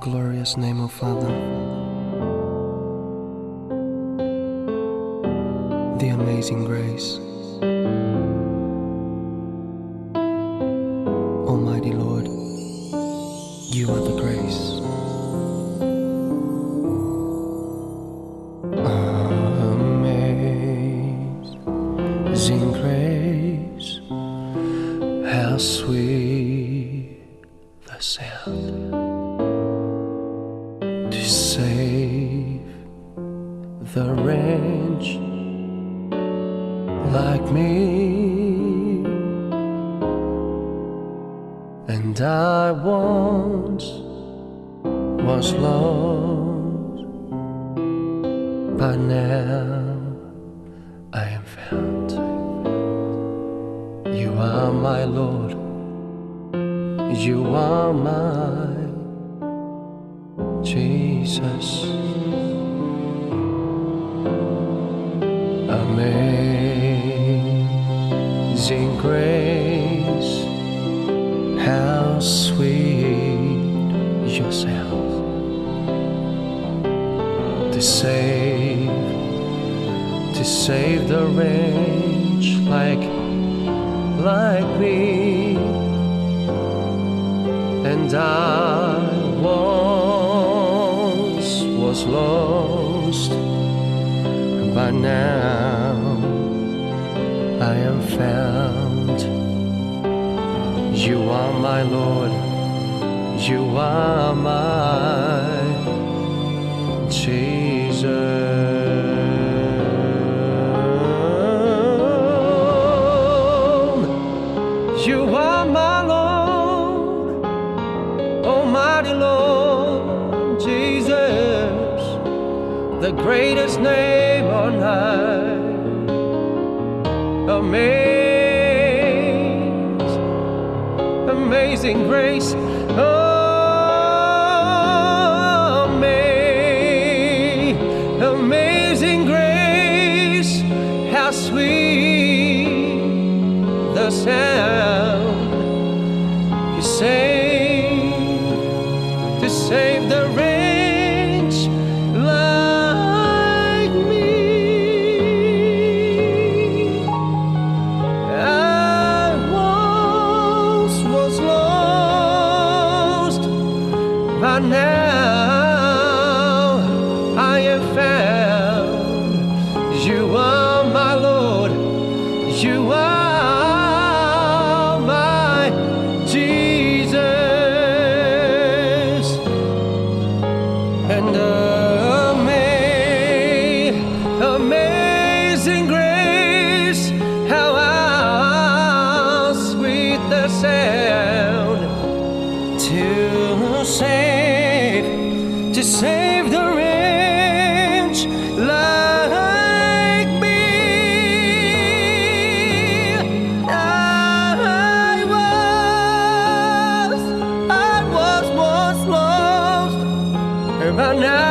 glorious name, O Father. The amazing grace. Almighty Lord, you are the grace. Save the wretch like me. And I once was lost, but now I am found. You are my Lord, you are my Jesus. Amazing grace, how sweet your sound to save, to save the wretch like, like me, and I was lost, but now I am found. You are my Lord, you are my the greatest name on high. Amaze, amazing grace. Oh, ama- amazing grace, how sweet the sound you save now I am found. You are my Lord, you are my Jesus and ama- amazing grace, how sweet the sound to save the wretch like me. I was, I was, was lost but now